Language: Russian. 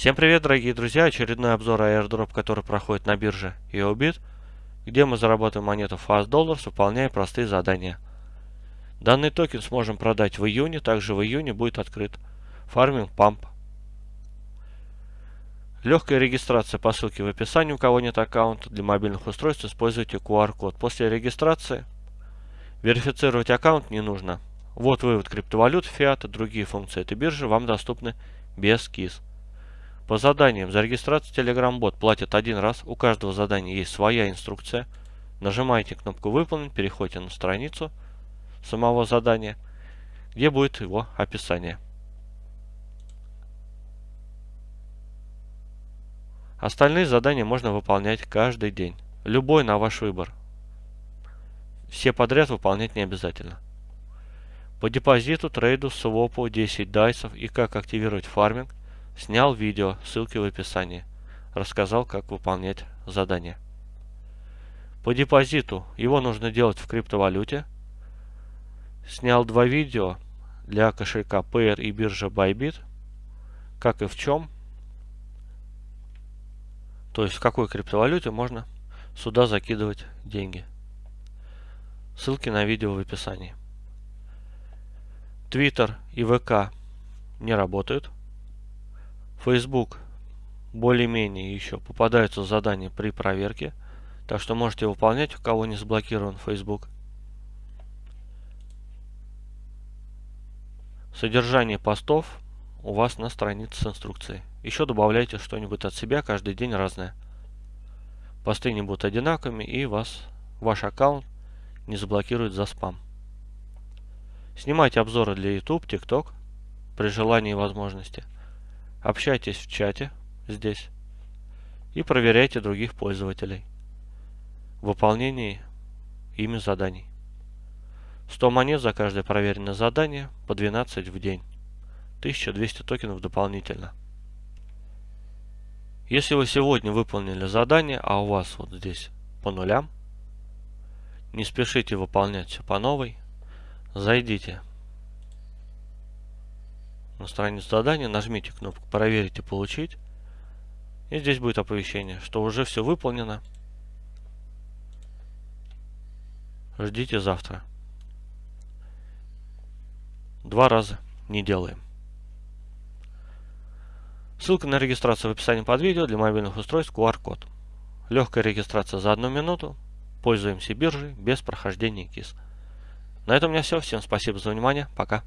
Всем привет, дорогие друзья! Очередной обзор airdrop, который проходит на бирже YoBit, где мы заработаем монету Fast Dollars, выполняя простые задания. Данный токен сможем продать в июне, также в июне будет открыт фарминг pump. Легкая регистрация по ссылке в описании, у кого нет аккаунта. Для мобильных устройств используйте QR-код. После регистрации верифицировать аккаунт не нужно. Вот вывод криптовалют, фиата, другие функции этой биржи вам доступны без КИС. По заданиям за регистрацию Telegram бот платят один раз. У каждого задания есть своя инструкция. Нажимаете кнопку «Выполнить», переходите на страницу самого задания, где будет его описание. Остальные задания можно выполнять каждый день. Любой на ваш выбор. Все подряд выполнять не обязательно. По депозиту, трейду, свопу, 10 дайсов и как активировать фарминг снял видео, ссылки в описании. Рассказал, как выполнять задание. По депозиту его нужно делать в криптовалюте. Снял два видео для кошелька Payer и биржа Bybit. Как и в чем то есть в какой криптовалюте можно сюда закидывать деньги. Ссылки на видео в описании. Twitter и ВК не работают. Facebook более-менее еще попадаются задания при проверке. Так что можете выполнять, у кого не заблокирован Facebook. Содержание постов у вас на странице с инструкцией. Еще добавляйте что-нибудь от себя, каждый день разное. Посты не будут одинаковыми и вас, ваш аккаунт не заблокирует за спам. Снимайте обзоры для YouTube, TikTok при желании и возможности. Общайтесь в чате здесь и проверяйте других пользователей в выполнении ими заданий. 100 монет за каждое проверенное задание по 12 в день. 1200 токенов дополнительно. Если вы сегодня выполнили задание, а у вас вот здесь по нулям, не спешите выполнять все по новой. Зайдите на страницу задания, нажмите кнопку «Проверить и получить». И здесь будет оповещение, что уже все выполнено. Ждите завтра. Два раза не делаем. Ссылка на регистрацию в описании под видео для мобильных устройств QR-код. Легкая регистрация за одну минуту. Пользуемся биржей без прохождения КИС. На этом у меня все. Всем спасибо за внимание. Пока.